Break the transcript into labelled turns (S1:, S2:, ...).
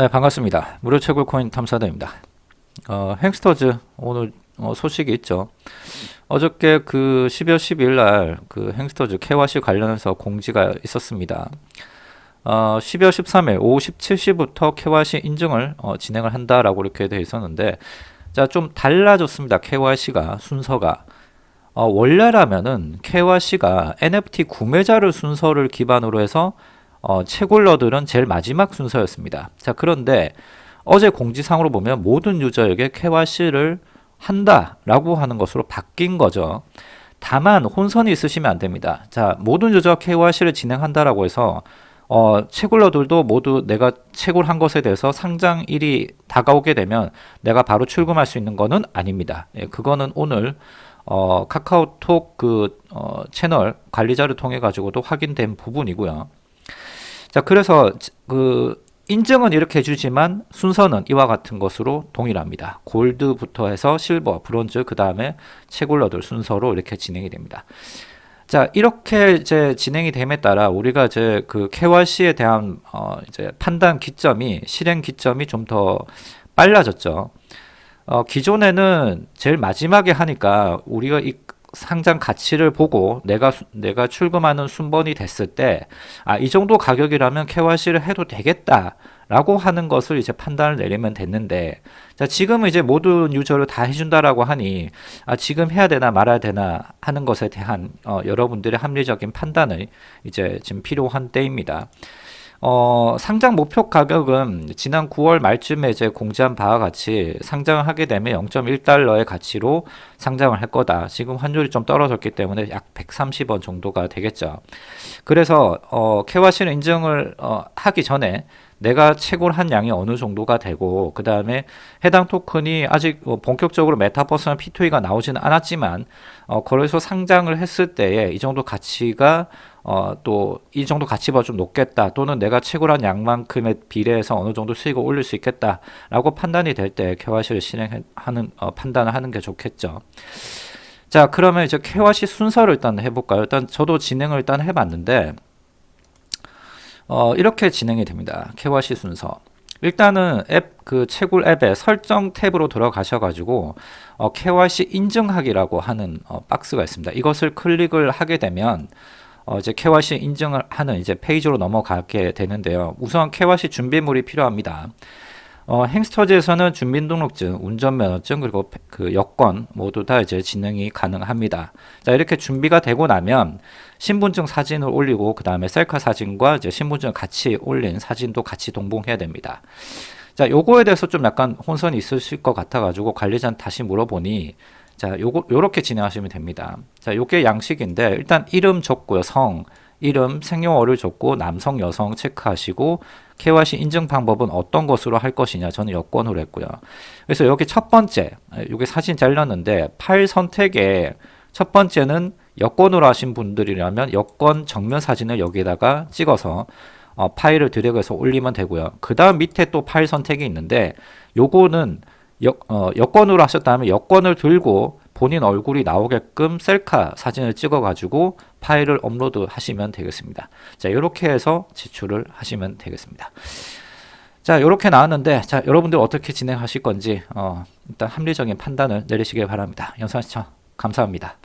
S1: 네 반갑습니다. 무료 채굴 코인 탐사대입니다. 어, 행스터즈 오늘 어, 소식이 있죠. 어저께 그 12월 12일 날 그 행스터즈 KYC 관련해서 공지가 있었습니다. 어, 12월 13일 오후 17시부터 KYC 인증을 어, 진행을 한다라고 이렇게 되어 있었는데 자 좀 달라졌습니다. KYC가 순서가. 어, 원래라면은 KYC가 NFT 구매자를 순서를 기반으로 해서 어, 채굴러들은 제일 마지막 순서였습니다. 자 그런데 어제 공지상으로 보면 모든 유저에게 KYC를 한다라고 하는 것으로 바뀐 거죠. 다만 혼선이 있으시면 안 됩니다. 자 모든 유저 KYC를 진행한다라고 해서 어, 채굴러들도 모두 내가 채굴한 것에 대해서 상장 일이 다가오게 되면 내가 바로 출금할 수 있는 것은 아닙니다. 예, 그거는 오늘 어, 카카오톡 그 어, 채널 관리자를 통해 가지고도 확인된 부분이고요. 자 그래서 그 인증은 이렇게 해주지만 순서는 이와 같은 것으로 동일합니다. 골드부터 해서 실버, 브론즈, 그 다음에 채굴러들 순서로 이렇게 진행이 됩니다. 자 이렇게 이제 진행이 됨에 따라 우리가 이제 그 KYC에 대한 어 이제 판단 기점이 실행 기점이 좀 더 빨라졌죠. 어 기존에는 제일 마지막에 하니까 우리가 이 상장 가치를 보고 내가 내가 출금하는 순번이 됐을 때 아 이 정도 가격이라면 KYC를 해도 되겠다 라고 하는 것을 이제 판단을 내리면 됐는데 자 지금은 이제 모든 유저를 다 해준다라고 하니 아 지금 해야 되나 말아야 되나 하는 것에 대한 어, 여러분들의 합리적인 판단을 이제 지금 필요한 때입니다. 어, 상장 목표 가격은 지난 9월 말쯤에 이제 공지한 바와 같이 상장을 하게 되면 0.1달러의 가치로 상장을 할 거다. 지금 환율이 좀 떨어졌기 때문에 약 130원 정도가 되겠죠. 그래서 어, KYC를 인증을 어, 하기 전에 내가 채굴 한 양이 어느 정도가 되고 그 다음에 해당 토큰이 아직 뭐 본격적으로 메타버스나 P2E가 나오지는 않았지만 어, 거래소 상장을 했을 때에 이 정도 가치가 어, 또 이 정도 가치보다 좀 높겠다 또는 내가 채굴한 양만큼에 비례해서 어느 정도 수익을 올릴 수 있겠다 라고 판단이 될 때 KYC를 실행하는 어, 판단을 하는 게 좋겠죠 자 그러면 이제 KYC 순서를 일단 해볼까요 일단 저도 진행을 일단 해봤는데 어, 이렇게 진행이 됩니다. KYC 순서. 일단은 앱 그 채굴 앱의 설정 탭으로 들어가셔 가지고 어, KYC 인증하기라고 하는 어, 박스가 있습니다. 이것을 클릭을 하게 되면 어, 이제 KYC 인증을 하는 이제 페이지로 넘어가게 되는데요. 우선 KYC 준비물이 필요합니다. 어, 행스터즈에서는 주민등록증, 운전면허증 그리고 그 여권 모두 다 이제 진행이 가능합니다. 자 이렇게 준비가 되고 나면 신분증 사진을 올리고 그 다음에 셀카 사진과 이제 신분증 같이 올린 사진도 같이 동봉해야 됩니다. 자 요거에 대해서 좀 약간 혼선이 있으실 것 같아 가지고 관리자한테 다시 물어보니 자 요거 요렇게 진행하시면 됩니다. 자 요게 양식인데 일단 이름 적고요 성 이름, 생년월일 적고 남성, 여성 체크하시고 KYC 인증 방법은 어떤 것으로 할 것이냐 저는 여권으로 했고요. 그래서 여기 첫 번째 여기 사진 잘렸는데 파일 선택에 첫 번째는 여권으로 하신 분들이라면 여권 정면 사진을 여기에다가 찍어서 어, 파일을 드래그해서 올리면 되고요. 그 다음 밑에 또 파일 선택이 있는데 요거는 여, 어, 여권으로 하셨다면 여권을 들고 본인 얼굴이 나오게끔 셀카 사진을 찍어 가지고 파일을 업로드 하시면 되겠습니다. 자 이렇게 해서 제출을 하시면 되겠습니다. 자 이렇게 나왔는데 자 여러분들 어떻게 진행하실 건지 어, 일단 합리적인 판단을 내리시길 바랍니다. 영상 시청 감사합니다